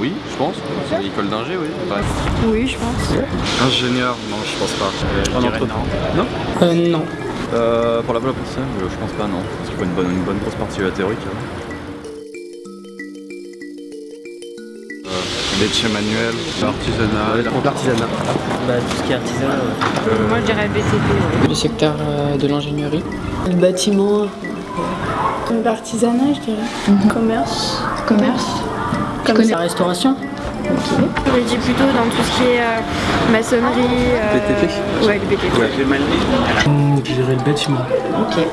oui, je pense. C'est l'école d'ingé, oui. Oui, je pense. Ingénieur, non, je pense pas. Je dirais non. Non Euh, non. euh, Pour la voie professionnelle, euh, je pense pas, non. Parce qu'il faut une bonne, une bonne grosse partie euh, théorique. hein. Euh, métier manuel, artisanal. L'artisanat. Bah, tout ce qui est artisanat, ouais. Moi, je dirais BTP. ouais. Le secteur euh, de l'ingénierie. Le bâtiment, L'artisanat, je dirais. Commerce. Commerce. Comme la restauration. Je dis plutôt dans tout ce qui est euh, maçonnerie. euh, BTP. Ouais, le BTP. Ouais. Je dirais le bâtiment. Ok.